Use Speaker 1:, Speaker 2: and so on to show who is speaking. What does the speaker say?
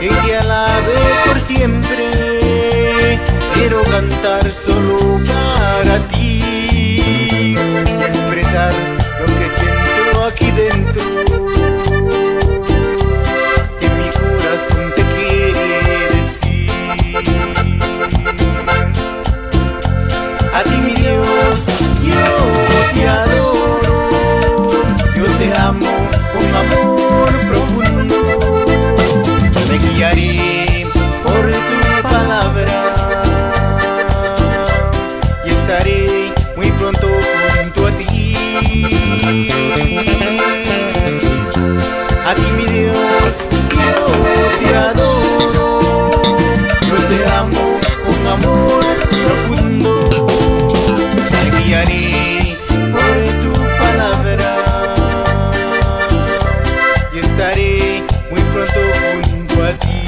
Speaker 1: que te alabe por siempre. Quiero cantar solo para ti y expresar amor profundo. Me guiaré por tu palabra. Y estaré muy pronto junto a ti.